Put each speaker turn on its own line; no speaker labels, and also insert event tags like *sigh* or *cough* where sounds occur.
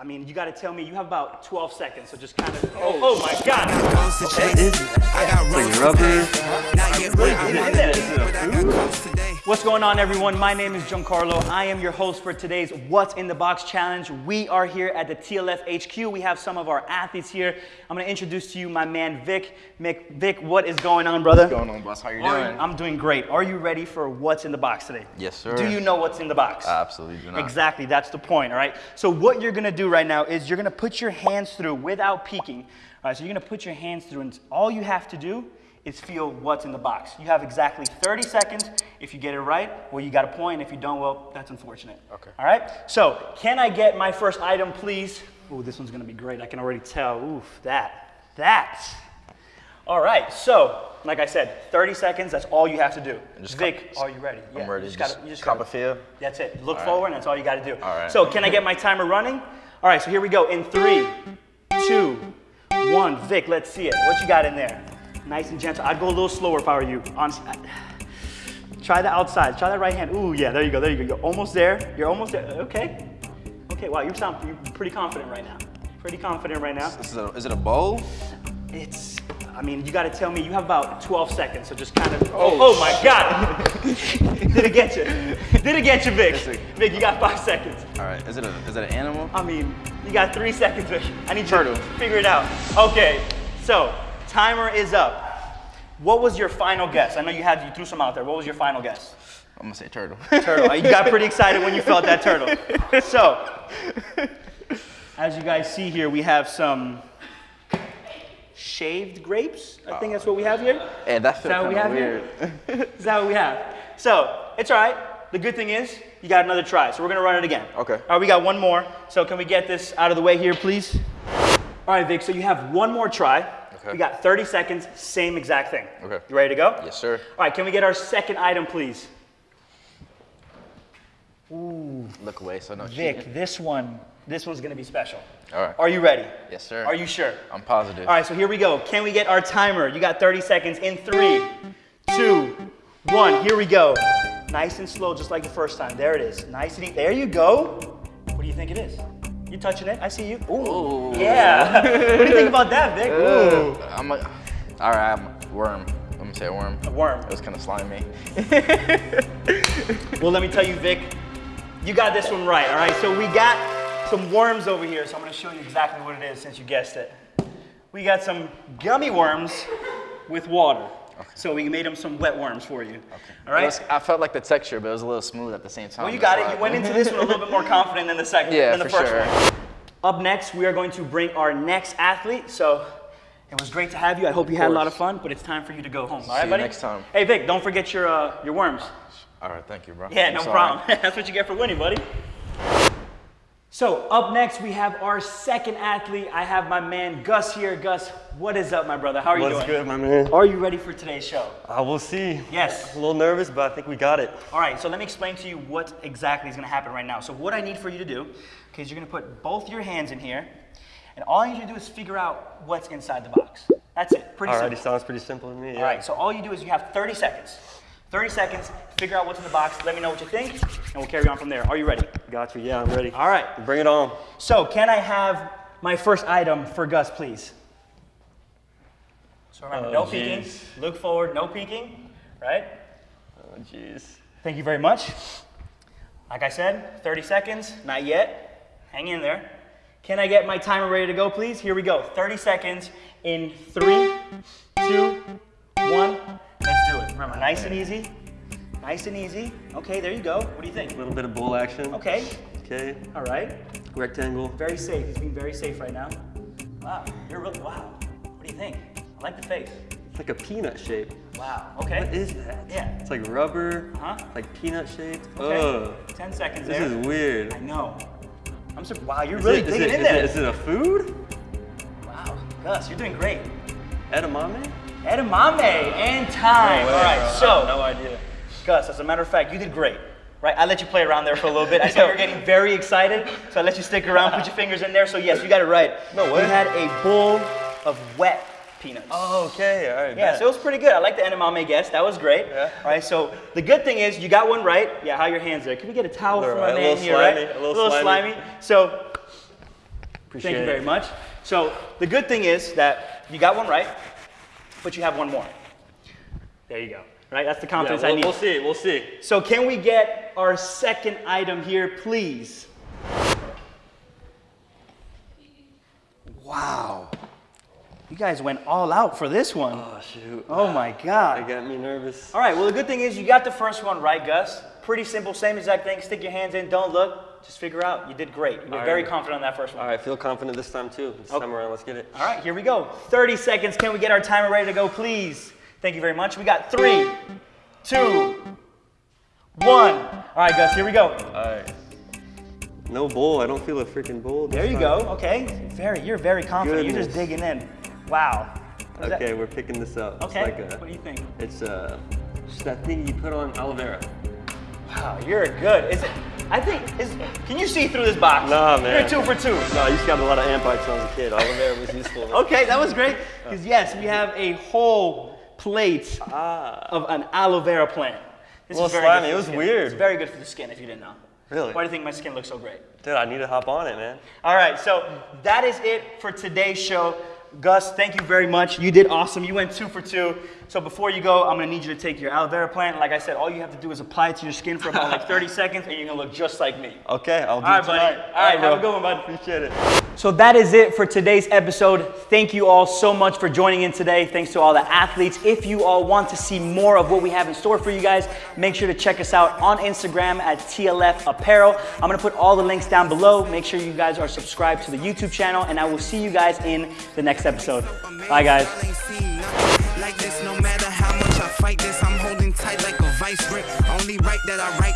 I mean, you got to tell me. You have about 12 seconds, so just kind of. Oh, oh, oh my God!
Like rubber.
What's going on, everyone? My name is Giancarlo. I am your host for today's What's in the Box challenge. We are here at the TLF HQ. We have some of our athletes here. I'm going to introduce to you my man Vic. Mick, Vic, what is going on, brother?
What's going on, boss? How you doing?
you- I'm doing great. Are you ready for what's in the box today?
Yes, sir.
Do you know what's in the box?
I absolutely do not.
Exactly, that's the point, all right? So what you're gonna do right now is you're gonna put your hands through without peeking. All right, so you're gonna put your hands through and all you have to do is feel what's in the box. You have exactly 30 seconds. If you get it right, well, you got a point. If you don't, well, that's unfortunate.
Okay.
All right, so can I get my first item, please? Ooh, this one's gonna be great. I can already tell. Oof, that, that. All right, so like I said, 30 seconds, that's all you have to do.
just
Vic, are you ready?
I'm ready.
You just
Just,
gotta, you just
cop
gotta-
a feel.
that's it. Look
All right.
forward, and that's all you got to do.
All right.
So, can I get my timer running? All right. So here we go. In three, two, one. Vic, let's see it. What you got in there? Nice and gentle. I'd go a little slower if I were you. Honestly. I- *sighs* Try the outside. Try that right hand. Ooh, yeah. There you go. There you go. You're almost there. You're almost there. Okay. Okay. Wow. You sound you're pretty confident right now. Pretty confident right now.
This is, a, is it a bowl?
It's. I mean, you got to tell me. You have about 12 seconds, so just kind of. Oh, oh, oh my God! *laughs* Did it get you? Did it get you, Vic? Vic, you got five seconds.
All right. Is it a, is it an animal?
I mean, you got three seconds, Vic. I need you to figure it out. Okay, so timer is up. What was your final guess? I know you had you threw some out there. What was your final guess?
I'm gonna say turtle.
Turtle. You got pretty *laughs* excited when you felt that turtle. So, as you guys see here, we have some shaved grapes. I think that's oh, what we have here.
hey, that feels
that what we have
weird. *laughs*
Is that what we have? So it's all right. The good thing is you got another try. So we're gonna run it again.
Okay.
All right, we got one more. So can we get this out of the way here, please? All right, Vic. So you have one more try.
Okay.
We got 30 seconds. Same exact thing.
Okay.
You ready to go?
yes, sir.
All right. Can we get our second item, please? Ooh.
Look away so no
Vic,
cheating.
this one, this one's gonna be special.
All right.
Are you ready?
Yes, sir.
Are you sure?
I'm positive.
All right, so here we go. Can we get our timer? You got 30 seconds in three, two, one. Here we go. Nice and slow, just like the first time. There it is. Nice and easy. There you go. What do you think it is? You touching it? I see you. Ooh. Yeah. *laughs* what do you think about that, Vic? Ooh.
I'm a, all right. I'm a worm. I'm gonna say a worm.
A worm.
It was kind of slimy. *laughs*
Well, let me tell you, Vic, you got this one right, all right? So we got some worms over here, so I'm gonna show you exactly what it is since you guessed it. We got some gummy worms with water. So we made them some wet worms for you. All
It
right?
was- I felt like the texture, but it was a little smooth at the same time.
Well, you got it. You went into this one a little bit more confident than the second,
Yeah,
than the
for
first
sure.
one. Up next, we are going to bring our next athlete. So it was great to have you. I hope you had a lot of fun, but it's time for you to go home. All right,
you
buddy?
next time.
Hey, Vic, don't forget your uh, your worms.
All right. Thank you, bro.
Yeah,
I'm
no
sorry.
problem. *laughs* That's what you get for winning, buddy. So up next, we have our second athlete. I have my man Gus here. Gus, what is up, my brother? How are you doing?
What's good, my man?
Are you ready for today's show?
I will see.
Yes.
A little nervous, but I think we got it.
All right, so let me explain to you what exactly is gonna happen right now. So what I need for you to do, okay, is you're gonna put both your hands in here, and all I need you to do is figure out what's inside the box. That's it, pretty
Alrighty,
simple.
sounds pretty simple to me. Yeah.
All right, so all you do is you have 30 seconds. 30 seconds, figure out what's in the box, let me know what you think, and we'll carry on from there. Are you ready?
Got you. Yeah, I'm ready.
All right,
Bring it on.
so can I have my first item for Gus, please? So remember,
Oh,
no peeking, look forward, no peeking, right?
Oh, jeez.
Thank you very much. Like I said, 30 seconds, not yet. Hang in there. Can I get my timer ready to go, please? Here we go. 30 seconds in three, two, Remember, nice and easy. Nice and easy. Okay, there you go. What do you think?
A little bit of bull action.
Okay,
Okay.
all right.
Rectangle.
Very safe. He's being very safe right now. Wow, you're really, wow. What do you think? I like the face.
It's like a peanut shape.
Wow, okay.
What is that?
Yeah.
It's like rubber.
Uh-huh.
Like peanut shaped.
Okay.
Ugh.
10 seconds
This is weird.
I know. I'm surprised. Wow, you're
Is
really
it-
digging
it-
in
is it-
there.
Is it a food?
Wow, Gus, you're doing great.
Edamame?
Edamame and time.
No way,
All right,
bro.
So
no idea.
Gus, as a matter of fact, you did great. Right, I let you play around there for a little bit. I saw *laughs* you were getting very excited, so I let you stick around, put your fingers in there. So yes, you got it right.
No way.
You had a bowl of wet peanuts.
Oh, okay. All right.
Yeah,
bet.
so it was pretty good. I like the edamame guess. That was great.
Yeah.
All right, so the good thing is you got one right. Yeah, how are your hands there? Can we get a towel for
right,
my
a
man
little
here, right?
slimy, a little
slimy.
slimy.
So
Appreciate
Thank you
it.
very much. So the good thing is that you got one right, but you have one more. There you go. Right? That's the
Yeah,
confidence
we'll,
I need.
we'll see. We'll see.
So can we get our second item here, please? Wow. You guys went all out for this one.
Oh shoot.
Oh my
That
God.
got me nervous.
All right, well, the good thing is you got the first one right, Gus. Pretty simple, same exact thing. Stick your hands in, don't look, just figure out. You did great. You were
All
very
right.
confident on that first one.
All right, feel confident this time too. This
Okay.
time around, let's get it.
All right, here we go. 30 seconds. Can we get our timer ready to go, please? Thank you very much. We got three, two, one. All right, Gus, here we go.
All right. No bowl. I don't feel a freaking bowl.
There you
time.
go. Okay. Very, you're very confident. You're just digging in. Wow. Is that?
Okay, we're picking this up.
Okay.
Like a,
what do you think?
It's uh, just that thing you put on aloe vera.
Wow, you're good. Is it? I think is. Can you see through this box?
Nah, man.
You're two for two.
No, I used to got a lot of ant bites when I was a kid. Aloe vera was useful. *laughs*
Okay, that was great. Because yes, we have a whole plate
Ah.
of an aloe vera plant. This
Well,
is very
slimy, it was weird.
It's very good for the skin if you didn't know.
Really?
Why do you think my skin looks so great?
Dude, I need to hop on it, man.
All right, so that is it for today's show. Gus, thank you very much. You did awesome. You went two for two. So before you go, I'm gonna need you to take your aloe vera plant. Like I said, all you have to do is apply it to your skin for about like 30 *laughs* seconds, and you're gonna look just like me.
Okay, I'll do
All right,
it
buddy.
tonight.
All right, have a good one, bud.
Appreciate it.
So that is it for today's episode. Thank you all so much for joining in today. Thanks to all the athletes. If you all want to see more of what we have in store for you guys, make sure to check us out on Instagram at TLF Apparel. I'm gonna put all the links down below. Make sure you guys are subscribed to the YouTube channel, and I will see you guys in the next episode. Bye, guys.
Fight this, I'm holding tight like a vice grip. Only right that I write.